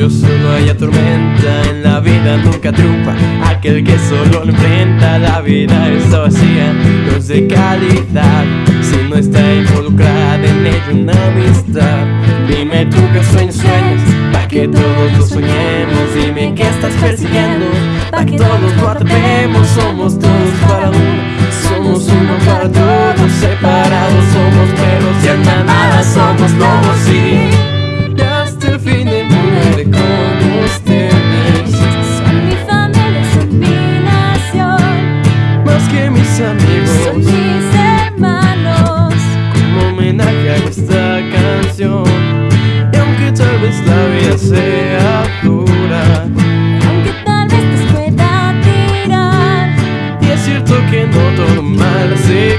yo solo hay tormenta En la vida nunca triunfa. Aquel que solo lo enfrenta La vida está vacía, no es de calidad Si no está involucrada en ello una amistad. Dime tú que sueños sueños Pa' que todos lo soñemos. Dime que estás persiguiendo Pa' que todos lo atrapemos. Somos todos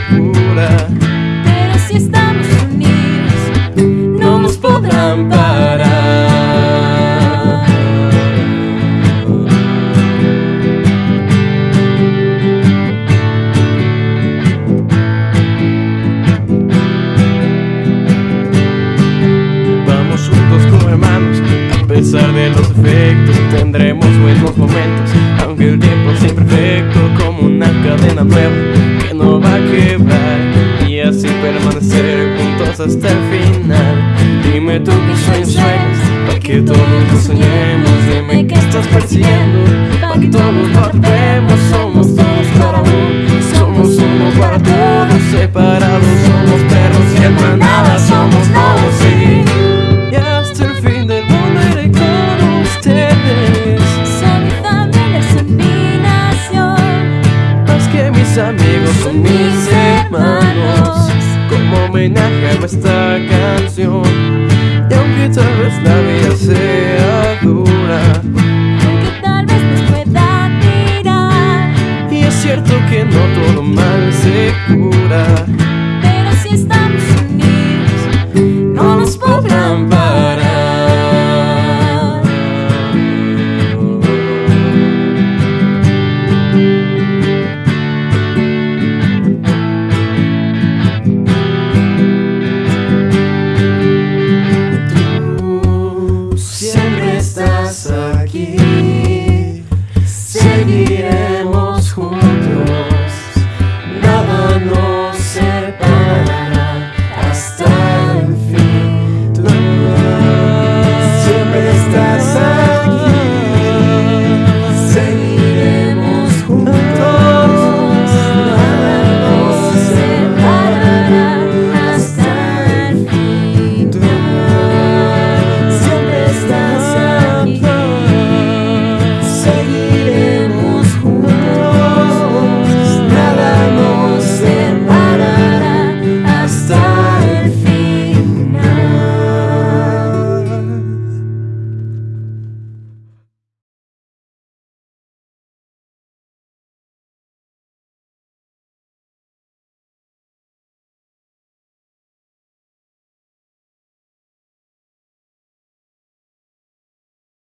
mal se cura pero si estamos unidos, No nos podrán parar. Vamos juntos como hermanos A pesar de los efectos Tendremos buenos momentos no va a quebrar Y así permanecer juntos hasta el final. Dime tú que sueños sueños Pa' que todos lo soñemos. Dime que estás persiguiendo Pa' que todos lo atrapemos Somos todos para uno Somos uno para todos Separados Como homenaje a esta canción. Y aunque tal vez la vida sea dura